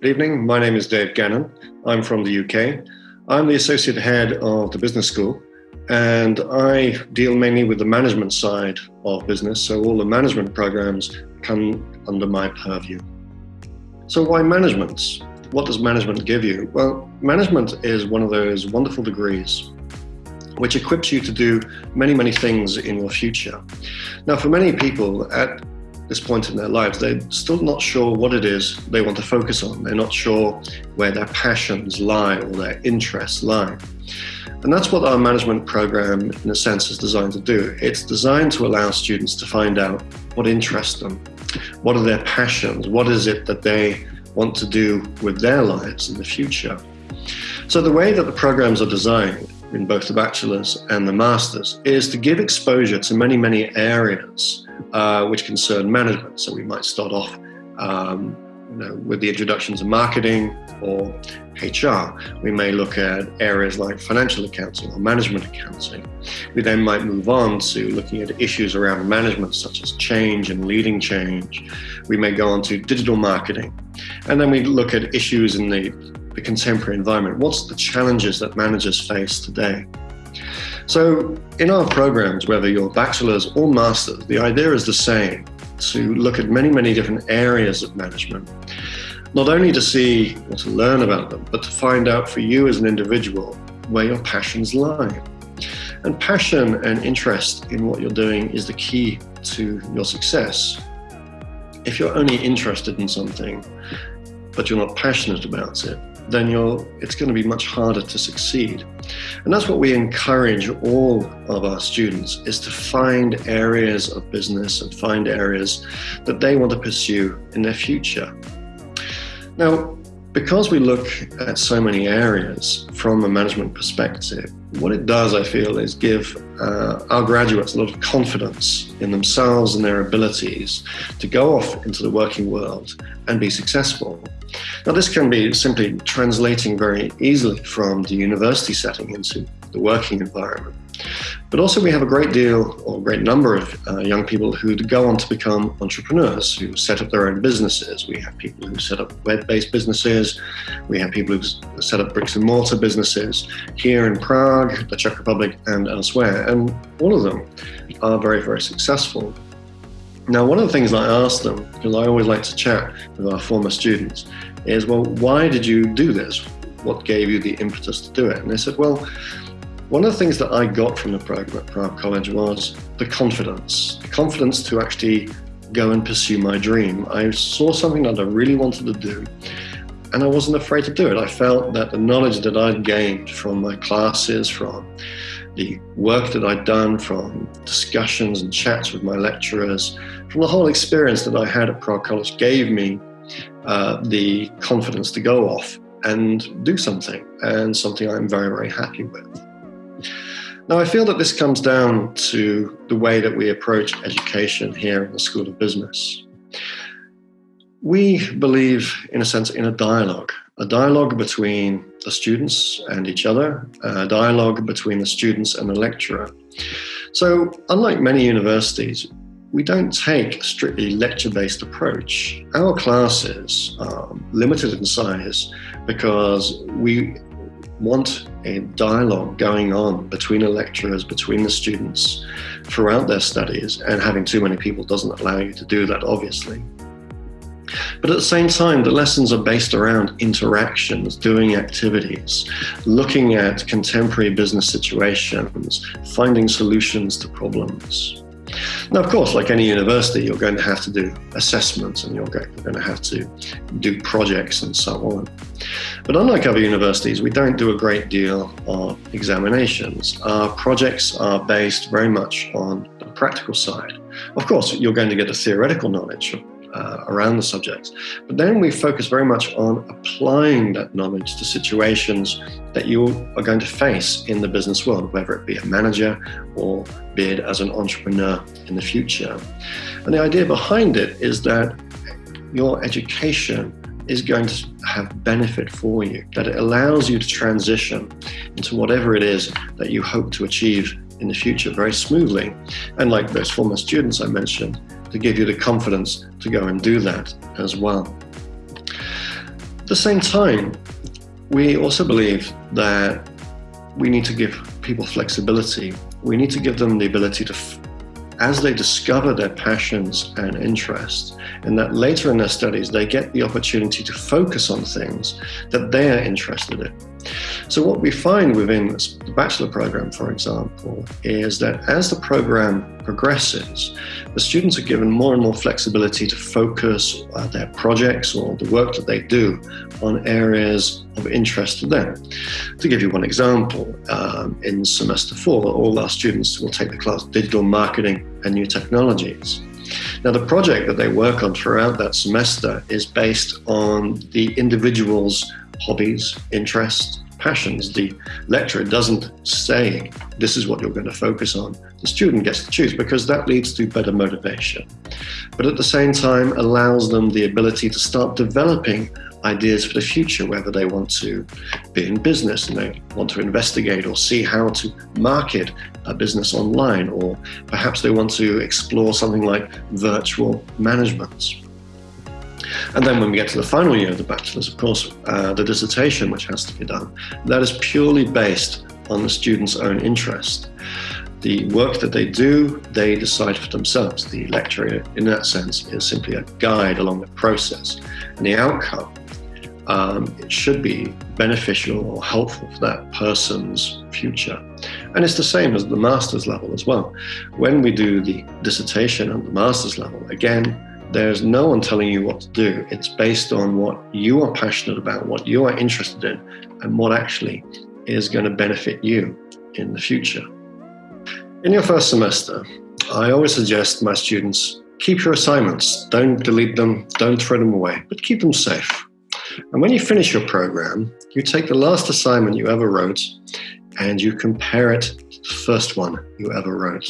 Good evening. My name is Dave Gannon. I'm from the UK. I'm the associate head of the business school, and I deal mainly with the management side of business. So all the management programs come under my purview. So why management? What does management give you? Well, management is one of those wonderful degrees which equips you to do many, many things in your future. Now, for many people, at this point in their lives, they're still not sure what it is they want to focus on. They're not sure where their passions lie or their interests lie. And that's what our management program, in a sense, is designed to do. It's designed to allow students to find out what interests them, what are their passions, what is it that they want to do with their lives in the future. So the way that the programs are designed in both the bachelor's and the master's is to give exposure to many, many areas uh, which concern management. So we might start off um, you know, with the introduction to marketing or HR. We may look at areas like financial accounting or management accounting. We then might move on to looking at issues around management such as change and leading change. We may go on to digital marketing. And then we look at issues in the, the contemporary environment. What's the challenges that managers face today? So in our programs, whether you're bachelor's or master's, the idea is the same, to look at many, many different areas of management. Not only to see or to learn about them, but to find out for you as an individual where your passions lie. And passion and interest in what you're doing is the key to your success. If you're only interested in something, but you're not passionate about it, then you're, it's going to be much harder to succeed. And that's what we encourage all of our students is to find areas of business and find areas that they want to pursue in their future. Now, because we look at so many areas from a management perspective, what it does, I feel, is give uh, our graduates a lot of confidence in themselves and their abilities to go off into the working world and be successful. Now, this can be simply translating very easily from the university setting into the working environment. But also we have a great deal or a great number of uh, young people who go on to become entrepreneurs, who set up their own businesses. We have people who set up web-based businesses. We have people who set up bricks and mortar businesses here in Prague, the Czech Republic and elsewhere. And all of them are very, very successful. Now, one of the things I ask them, because I always like to chat with our former students, is, well, why did you do this? What gave you the impetus to do it? And they said, well, one of the things that I got from the program at Prague College was the confidence, the confidence to actually go and pursue my dream. I saw something that I really wanted to do and I wasn't afraid to do it. I felt that the knowledge that I'd gained from my classes, from the work that I'd done, from discussions and chats with my lecturers, from the whole experience that I had at Prague College gave me uh, the confidence to go off and do something and something I'm very, very happy with. Now, I feel that this comes down to the way that we approach education here in the School of Business. We believe, in a sense, in a dialogue, a dialogue between the students and each other, a dialogue between the students and the lecturer. So, unlike many universities, we don't take a strictly lecture-based approach. Our classes are limited in size because we want a dialogue going on between the lecturers, between the students throughout their studies, and having too many people doesn't allow you to do that, obviously. But at the same time, the lessons are based around interactions, doing activities, looking at contemporary business situations, finding solutions to problems. Now, of course, like any university, you're going to have to do assessments and you're going to have to do projects and so on. But unlike other universities, we don't do a great deal of examinations. Our projects are based very much on the practical side. Of course, you're going to get a theoretical knowledge uh, around the subjects. But then we focus very much on applying that knowledge to situations that you are going to face in the business world, whether it be a manager or be it as an entrepreneur in the future. And the idea behind it is that your education is going to have benefit for you, that it allows you to transition into whatever it is that you hope to achieve in the future very smoothly. And like those former students I mentioned, to give you the confidence to go and do that as well. At the same time, we also believe that we need to give people flexibility. We need to give them the ability to, as they discover their passions and interests, and that later in their studies, they get the opportunity to focus on things that they are interested in. So what we find within the bachelor program, for example, is that as the program progresses, the students are given more and more flexibility to focus uh, their projects or the work that they do on areas of interest to them. To give you one example, um, in semester four, all our students will take the class Digital Marketing and New Technologies. Now, the project that they work on throughout that semester is based on the individual's hobbies, interests, passions. The lecturer doesn't say, this is what you're going to focus on. The student gets to choose because that leads to better motivation. But at the same time, allows them the ability to start developing ideas for the future, whether they want to be in business and they want to investigate or see how to market a business online, or perhaps they want to explore something like virtual management. And then when we get to the final year of the bachelor's, of course, uh, the dissertation, which has to be done, that is purely based on the student's own interest. The work that they do, they decide for themselves. The lecturer, in that sense, is simply a guide along the process. And the outcome, um, it should be beneficial or helpful for that person's future. And it's the same as the master's level as well. When we do the dissertation on the master's level, again, there's no one telling you what to do. It's based on what you are passionate about, what you are interested in, and what actually is going to benefit you in the future. In your first semester, I always suggest my students keep your assignments. Don't delete them, don't throw them away, but keep them safe. And when you finish your program, you take the last assignment you ever wrote and you compare it to the first one you ever wrote.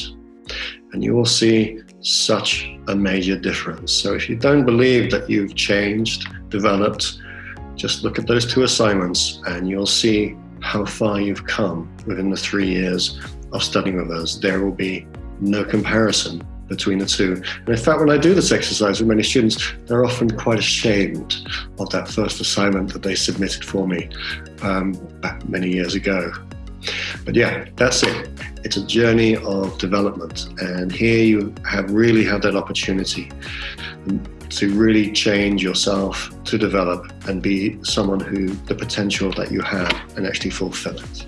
And you will see such a major difference. So if you don't believe that you've changed, developed, just look at those two assignments and you'll see how far you've come within the three years of studying with us. There will be no comparison between the two. And in fact, when I do this exercise with many students, they're often quite ashamed of that first assignment that they submitted for me um, back many years ago. But yeah, that's it. It's a journey of development. And here you have really had that opportunity to really change yourself, to develop and be someone who the potential that you have and actually fulfill it.